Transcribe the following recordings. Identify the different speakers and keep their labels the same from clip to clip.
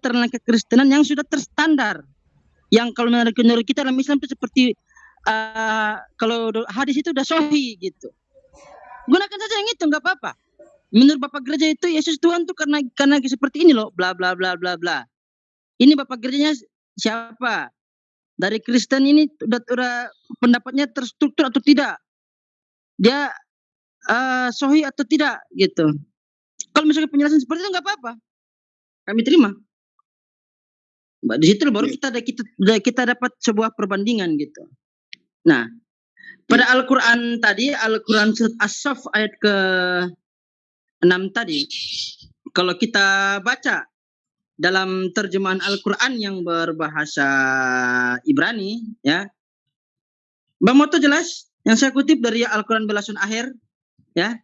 Speaker 1: internal kekristenan yang sudah terstandar. Yang kalau menurut, menurut kita dalam Islam itu seperti uh, kalau hadis itu udah sohi gitu. Gunakan saja yang itu nggak apa-apa. Menurut Bapak gereja itu Yesus Tuhan tuh karena karena seperti ini loh, bla bla bla bla bla. Ini Bapak gerejanya siapa? Dari Kristen ini udah, udah pendapatnya terstruktur atau tidak? Dia uh, sohi atau tidak gitu. Kalau misalnya penjelasan seperti itu nggak apa-apa, kami terima. Di situ baru iya. kita ada kita kita dapat sebuah perbandingan gitu. Nah, pada iya. Al-Qur'an tadi, Al-Qur'an As-Saff ayat ke 6 tadi, kalau kita baca dalam terjemahan Al-Qur'an yang berbahasa Ibrani ya. Bang Moto jelas yang saya kutip dari Al-Qur'an belasun akhir ya.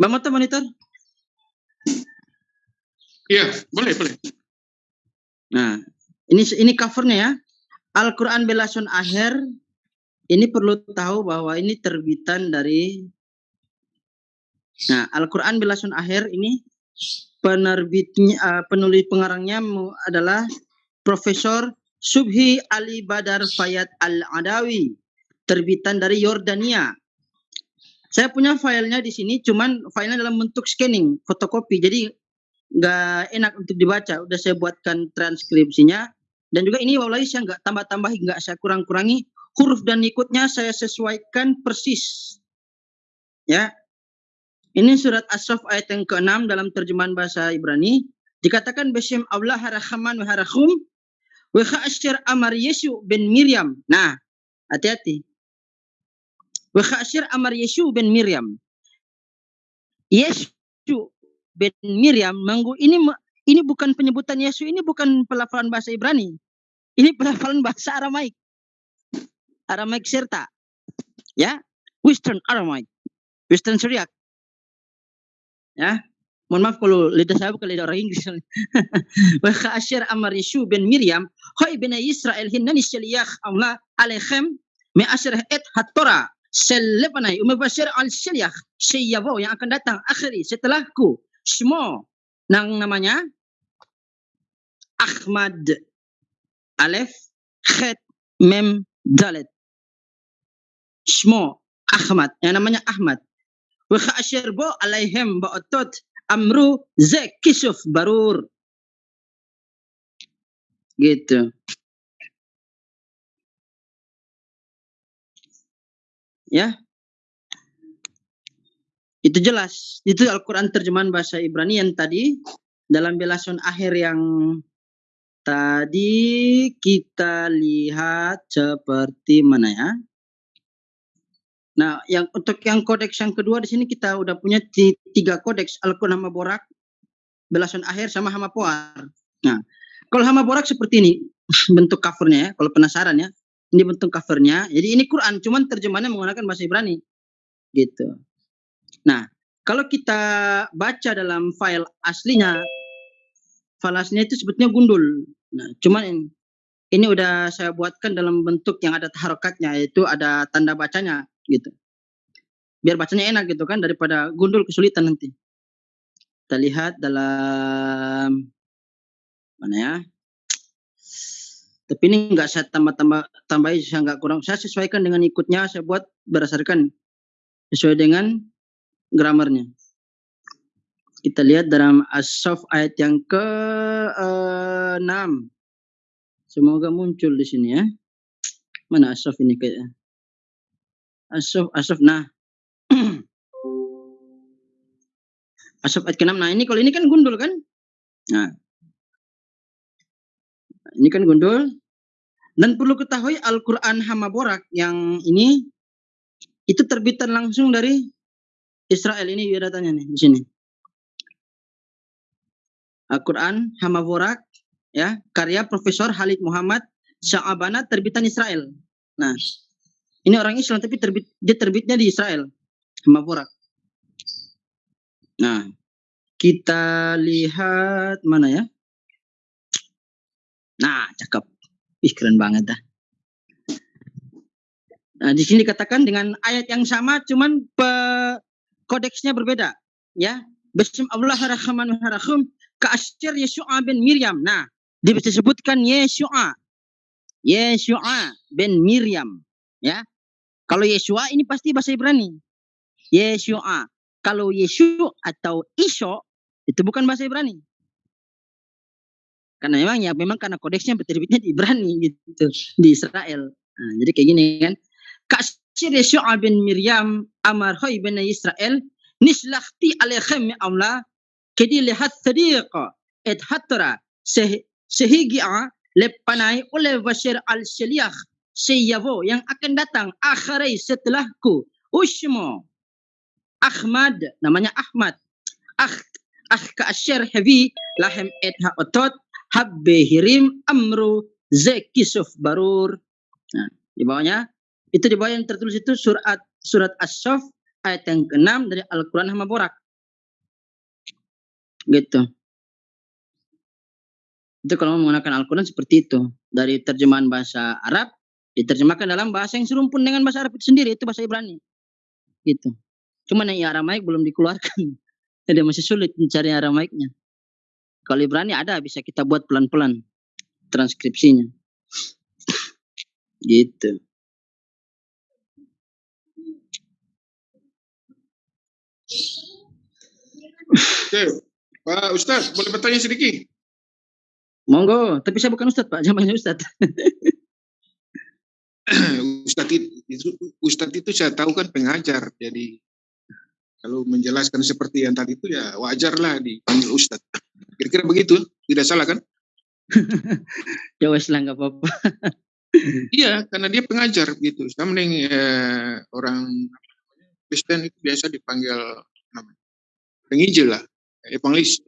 Speaker 1: Bang Moto monitor.
Speaker 2: Iya, boleh, boleh.
Speaker 1: Nah, ini ini covernya ya. Al-Quran Belason Akhir ini perlu tahu bahwa ini terbitan dari Nah, Al-Quran Belason Akhir ini penerbitnya uh, penulis pengarangnya adalah Profesor Subhi Ali Badar Fayat Al-Adawi, terbitan dari Yordania. Saya punya filenya di sini, cuman filenya dalam bentuk scanning, fotokopi. Jadi nggak enak untuk dibaca. Udah saya buatkan transkripsinya. Dan juga ini wallahi saya nggak tambah-tambahi, nggak saya kurang-kurangi. Huruf dan ikutnya saya sesuaikan persis. Ya. Ini surat As-Saff ayat yang ke-6 dalam terjemahan bahasa Ibrani. Dikatakan Besyam Allah harahaman wa harahum wa amar Yesu bin Miriam. Nah, hati-hati. Wa amar Yesu bin Miriam. Yesu bin Miriam manggu ini ini bukan penyebutan Yesus ini bukan pelafalan bahasa Ibrani. Ini pelafalan bahasa Aramaik. Aramaik serta. Ya, Western Aramaik. Western Syriak. Ya, mohon maaf kalau lidah saya bukan lidah orang Inggris. Wa asyir amar Yesu bin Miriam, hai bin Israel hinnani syaliyah Allah alaihim mi asyir et hatora selepanai umabashir al syaliyah syiyabo yang akan datang akhiri setelahku semua nang namanya? Ahmad. Alef Khet Mem Dalet. Semua Ahmad. Yang namanya Ahmad. Wa khashir bo alaihim ba'atot amru zek kisuf barur. Gitu. Ya itu jelas. Itu Al-Quran terjemahan bahasa Ibrani yang tadi dalam belasan akhir yang tadi kita lihat seperti mana ya. Nah, yang untuk yang kodeks yang kedua di sini kita udah punya tiga kodeks Al-Quran Hama Borak, belasan akhir sama Hama Poar. Nah, kalau Hama Borak seperti ini bentuk covernya ya, kalau penasaran ya. Ini bentuk covernya. Jadi ini Quran, cuman terjemahannya menggunakan bahasa Ibrani. Gitu. Nah, kalau kita baca dalam file aslinya, file aslinya itu sebetulnya gundul. Nah, cuman ini, udah saya buatkan dalam bentuk yang ada harokatnya, yaitu ada tanda bacanya gitu. Biar bacanya enak gitu kan, daripada gundul kesulitan nanti. Kita lihat dalam mana ya? Tapi ini enggak saya tambah-tambah tambahin, saya enggak kurang. Saya sesuaikan dengan ikutnya, saya buat berdasarkan sesuai dengan gramarnya. Kita lihat dalam As-Saff ayat yang ke-6. Semoga muncul di sini ya. Mana As-Saff ini kayaknya? As-Saff, As-Saff. Nah. As-Saff ayat ke-6. Nah, ini kalau ini kan gundul kan? Nah. Ini kan gundul. Dan perlu ketahui Al-Quran Hamaborak yang ini itu terbitan langsung dari Israel ini datanya nih di sini. Al-Quran Hamavorak ya karya Profesor Halid Muhammad Sya'abana terbitan Israel. Nah, ini orang Islam tapi terbit dia terbitnya di Israel. Hamavorak. Nah, kita lihat mana ya? Nah, cakep. Ih, keren banget dah. Nah, di sini dikatakan dengan ayat yang sama, cuman pe, kodeksnya berbeda ya Bismillahirrahmanirrahim Ka'asyir Yeshua bin Miriam. Nah, disebutkan Yeshua. Yeshua bin Miriam. Ya. Kalau Yeshua ini pasti bahasa Ibrani. Yeshua. Kalau Yeshu atau Isho itu bukan bahasa Ibrani. Karena memang ya memang karena kodeksnya terbitnya di Ibrani gitu di Israel. Nah, jadi kayak gini kan. Miriam amar hoy bin Israel nishlahti alaihim Allah kedi lihat sadiqa et hatra sehigia lepanai oleh Bashir al-Shaliah Seyavo yang akan datang akhirai setelahku Ushmo Ahmad namanya Ahmad. Ah ah ka asyar heavy lahem et ha otot habbe hirim amru zekisuf barur. Nah, di bawahnya itu di bawah yang tertulis itu surat surat as-saff ayat yang ke-6 dari Al-Qur'an Hama Borak gitu itu kalau menggunakan Al-Quran seperti itu dari terjemahan bahasa Arab diterjemahkan dalam bahasa yang serumpun dengan bahasa Arab itu sendiri itu bahasa Ibrani gitu Cuma yang Aramaik belum dikeluarkan. Jadi masih sulit mencari Aramaiknya. Kalau Ibrani ada bisa kita buat pelan-pelan transkripsinya. Gitu.
Speaker 2: Oke, Pak Ustadz, boleh bertanya sedikit?
Speaker 1: Monggo, tapi saya bukan Ustadz Pak, zamannya Ustadz.
Speaker 2: Ustadz itu, Ustadz itu saya tahu kan pengajar, jadi kalau menjelaskan seperti yang tadi itu ya wajarlah dipanggil Ustadz. Kira-kira begitu, tidak salah kan?
Speaker 1: ya wes lah nggak apa-apa.
Speaker 2: iya, karena dia pengajar gitu. Sama mending eh, orang Kristen itu biasa dipanggil penginjil lah, evangelis.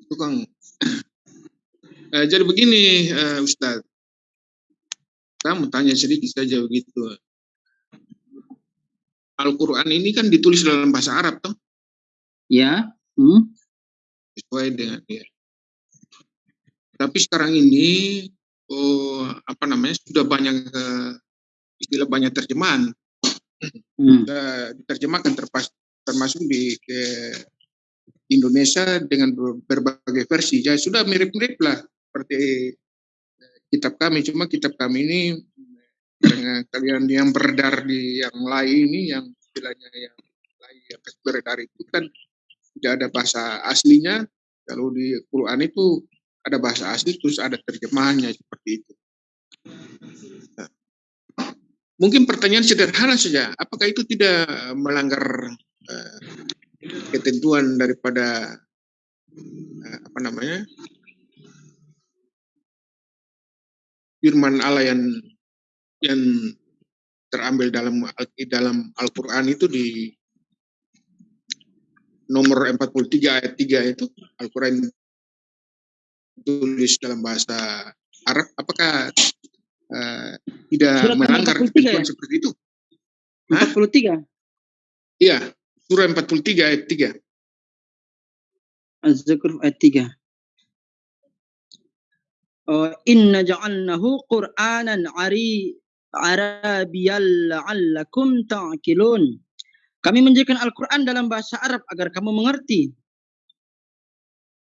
Speaker 2: Itu kan. eh, jadi begini eh, Ustadz, saya mau tanya sedikit saja begitu. Al-Quran ini kan ditulis dalam bahasa Arab toh?
Speaker 1: Ya. Hmm.
Speaker 2: Sesuai dengan ya. Tapi sekarang ini oh, apa namanya sudah banyak uh, istilah banyak terjemahan. Hmm. Diterjemahkan terpas, termasuk di ke Indonesia dengan berbagai versi. Ya sudah mirip-mirip lah seperti kitab kami. Cuma kitab kami ini dengan kalian yang beredar di yang lain ini yang istilahnya yang lain yang beredar itu kan tidak ada bahasa aslinya kalau di Quran itu ada bahasa asli terus ada terjemahannya seperti itu nah, mungkin pertanyaan sederhana saja apakah itu tidak melanggar uh, ketentuan daripada uh, apa namanya firman Allah yang yang terambil dalam dalam Al-Qur'an itu di nomor 43 ayat 3 itu Al-Qur'an tulis dalam bahasa Arab apakah uh, tidak Surat melanggar ketentuan ya? seperti itu?
Speaker 1: 43.
Speaker 2: Iya, surah 43 ayat 3.
Speaker 1: Az-Zukhruf ayat 3. Oh, inna ja'alnahu Qur'anan ari Arabiyal la'allakum ta'qilun. Kami menjadikan Al-Quran dalam bahasa Arab agar kamu mengerti.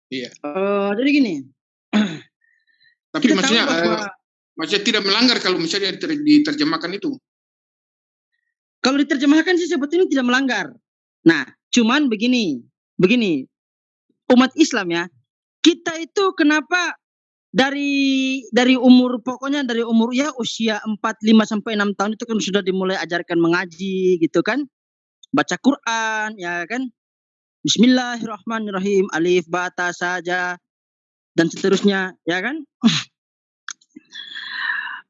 Speaker 2: Iya.
Speaker 1: Uh, jadi gini.
Speaker 2: Tapi maksudnya, bahwa, uh, maksudnya tidak melanggar kalau misalnya diterjemahkan itu.
Speaker 1: Kalau diterjemahkan sih sebetulnya tidak melanggar. Nah, cuman begini, begini, umat Islam ya, kita itu kenapa dari dari umur pokoknya dari umur ya usia 4 5 sampai 6 tahun itu kan sudah dimulai ajarkan mengaji gitu kan. Baca Quran ya kan. Bismillahirrahmanirrahim alif bata saja dan seterusnya ya kan.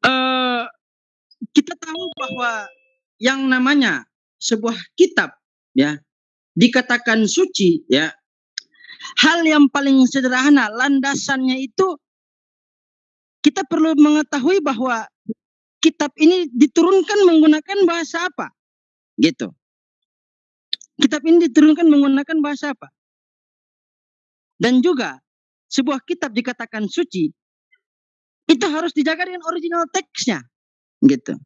Speaker 1: uh, kita tahu bahwa yang namanya sebuah kitab ya dikatakan suci ya hal yang paling sederhana landasannya itu kita perlu mengetahui bahwa kitab ini diturunkan menggunakan bahasa apa? Gitu. Kitab ini diturunkan menggunakan bahasa apa? Dan juga sebuah kitab dikatakan suci itu harus dijaga dengan original teksnya. Gitu.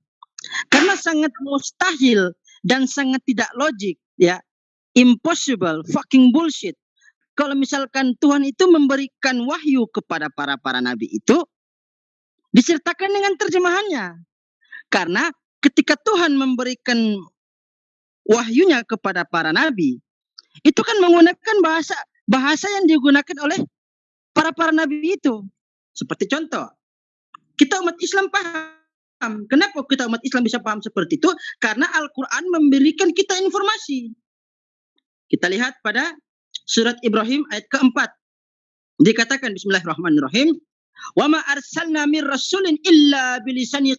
Speaker 1: Karena sangat mustahil dan sangat tidak logik ya impossible fucking bullshit kalau misalkan Tuhan itu memberikan wahyu kepada para para nabi itu disertakan dengan terjemahannya. Karena ketika Tuhan memberikan wahyunya kepada para nabi, itu kan menggunakan bahasa bahasa yang digunakan oleh para para nabi itu. Seperti contoh, kita umat Islam paham. Kenapa kita umat Islam bisa paham seperti itu? Karena Al-Quran memberikan kita informasi. Kita lihat pada surat Ibrahim ayat keempat. Dikatakan Bismillahirrahmanirrahim. Wa ma arsalna min rasulin illa bilisani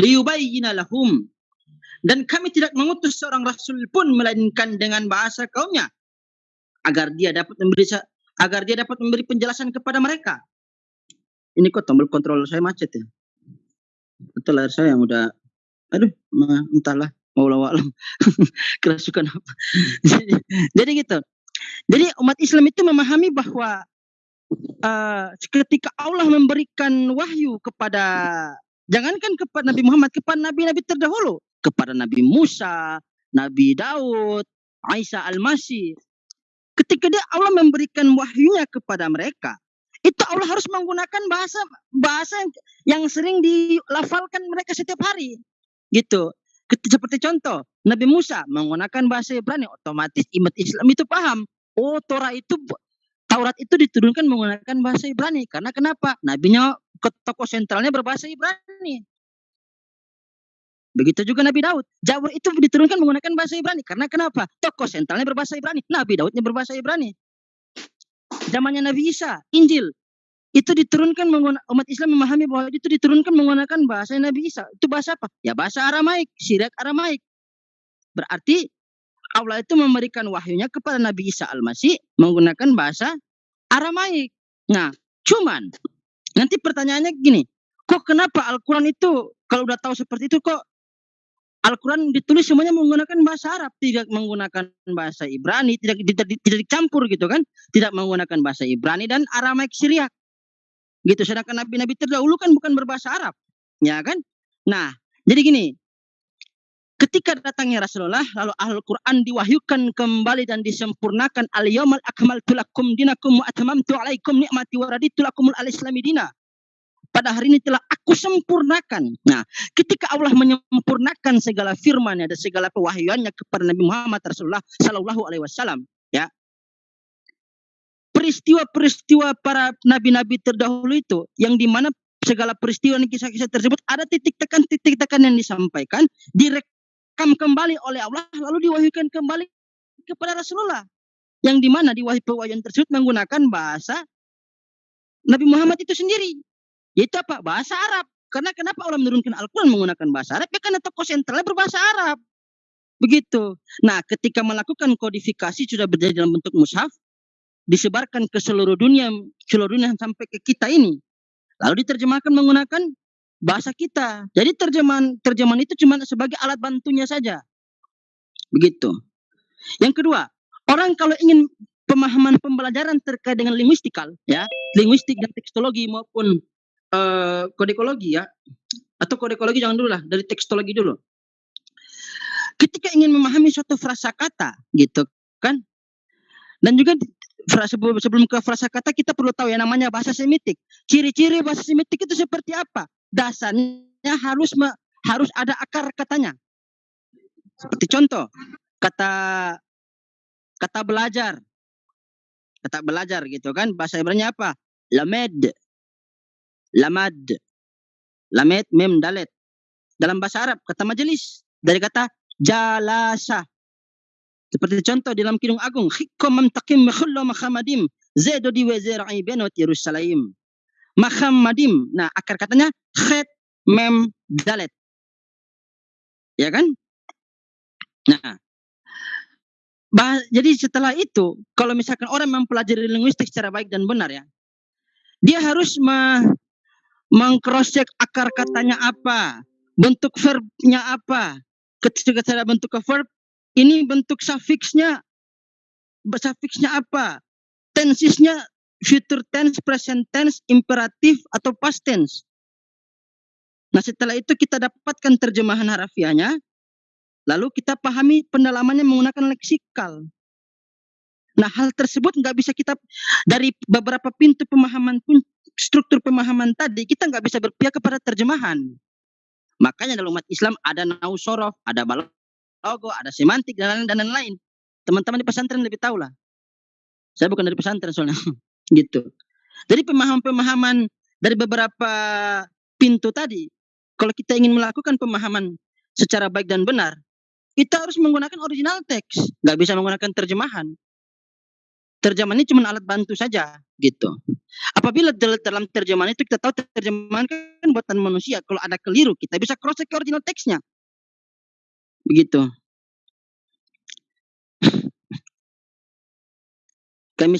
Speaker 1: liyubayyina lahum. Dan kami tidak mengutus seorang rasul pun melainkan dengan bahasa kaumnya agar dia dapat memberi agar dia dapat memberi penjelasan kepada mereka. Ini kok tombol kontrol saya macet ya. Betul air saya yang udah aduh entahlah mau alam kerasukan apa. jadi, jadi gitu. Jadi umat Islam itu memahami bahwa uh, ketika Allah memberikan wahyu kepada jangankan kepada Nabi Muhammad, kepada nabi-nabi terdahulu, kepada Nabi Musa, Nabi Daud, Aisyah Al-Masih. Ketika dia Allah memberikan wahyunya kepada mereka, itu Allah harus menggunakan bahasa bahasa yang sering dilafalkan mereka setiap hari. Gitu. Seperti contoh, Nabi Musa menggunakan bahasa Ibrani, otomatis imat Islam itu paham. Oh, Torah itu Taurat itu diturunkan menggunakan bahasa Ibrani. Karena kenapa? Nabinya tokoh sentralnya berbahasa Ibrani. Begitu juga Nabi Daud. Jawab itu diturunkan menggunakan bahasa Ibrani. Karena kenapa? Tokoh sentralnya berbahasa Ibrani. Nabi Daudnya berbahasa Ibrani. Zamannya Nabi Isa, Injil. Itu diturunkan umat Islam memahami bahwa itu diturunkan menggunakan bahasa Nabi Isa. Itu bahasa apa? Ya bahasa Aramaik, Sirak Aramaik. Berarti Allah itu memberikan wahyunya kepada Nabi Isa Al-Masih menggunakan bahasa Aramaik. Nah, cuman nanti pertanyaannya gini, kok kenapa Al-Quran itu kalau udah tahu seperti itu kok Al-Quran ditulis semuanya menggunakan bahasa Arab, tidak menggunakan bahasa Ibrani, tidak, tidak, tidak dicampur gitu kan, tidak menggunakan bahasa Ibrani dan Aramaik Syriak. Gitu, sedangkan nabi-nabi terdahulu kan bukan berbahasa Arab, ya kan? Nah, jadi gini, ketika datangnya Rasulullah, lalu Al-Quran diwahyukan kembali dan disempurnakan. Al-yawmal akmaltu lakum dinakum wa atamamtu alaikum ni'mati wa raditu lakumul al-islami dina pada hari ini telah aku sempurnakan. Nah, ketika Allah menyempurnakan segala firman dan segala pewahyuannya kepada Nabi Muhammad Rasulullah Sallallahu Alaihi Wasallam, ya. Peristiwa-peristiwa para nabi-nabi terdahulu itu yang di mana segala peristiwa dan kisah-kisah tersebut ada titik tekan titik tekan yang disampaikan direkam kembali oleh Allah lalu diwahyukan kembali kepada Rasulullah. Yang di mana diwahyukan pewahyuan tersebut menggunakan bahasa Nabi Muhammad itu sendiri yaitu apa? Bahasa Arab. Karena kenapa Allah menurunkan Al-Quran menggunakan bahasa Arab? Ya karena tokoh sentralnya berbahasa Arab. Begitu. Nah, ketika melakukan kodifikasi sudah berjadi dalam bentuk mushaf, disebarkan ke seluruh dunia, seluruh dunia sampai ke kita ini. Lalu diterjemahkan menggunakan bahasa kita. Jadi terjemahan terjemahan itu cuma sebagai alat bantunya saja. Begitu. Yang kedua, orang kalau ingin pemahaman pembelajaran terkait dengan linguistikal, ya, linguistik dan tekstologi maupun uh, kodekologi ya. Atau kodekologi jangan dulu lah dari tekstologi dulu. Ketika ingin memahami suatu frasa kata gitu kan? Dan juga sebelum, sebelum ke frasa kata kita perlu tahu yang namanya bahasa semitik. Ciri-ciri bahasa semitik itu seperti apa? Dasarnya harus me, harus ada akar katanya. Seperti contoh kata kata belajar. Kata belajar gitu kan? Bahasa Ibrani apa? Lamed lamad. Lamet mem dalet. Dalam bahasa Arab kata majelis dari kata jalasa. Seperti contoh dalam Kidung Agung, hikum mamtakim mekhullo makhamadim zedo di wezera'i benot Yerusalem. Makhamadim. Nah, akar katanya khet mem dalet. Ya kan? Nah, bah, jadi setelah itu, kalau misalkan orang mempelajari linguistik secara baik dan benar ya, dia harus mengcrosscheck akar katanya apa, bentuk verbnya apa. Ketika saya bentuk ke verb, ini bentuk suffixnya, suffixnya apa, tensesnya future tense, present tense, imperatif atau past tense. Nah setelah itu kita dapatkan terjemahan harafiahnya, lalu kita pahami pendalamannya menggunakan leksikal. Nah, hal tersebut nggak bisa kita dari beberapa pintu pemahaman pun struktur pemahaman tadi kita nggak bisa berpihak kepada terjemahan. Makanya dalam umat Islam ada nausorof, ada balogo, ada semantik dan lain-lain. Teman-teman di pesantren lebih tahu lah. Saya bukan dari pesantren soalnya, gitu. Jadi pemahaman-pemahaman dari beberapa pintu tadi, kalau kita ingin melakukan pemahaman secara baik dan benar, kita harus menggunakan original teks, nggak bisa menggunakan terjemahan terjemahan ini cuma alat bantu saja gitu. Apabila dalam terjemahan itu kita tahu terjemahan kan buatan manusia, kalau ada keliru kita bisa cross check original teksnya. Begitu. Kami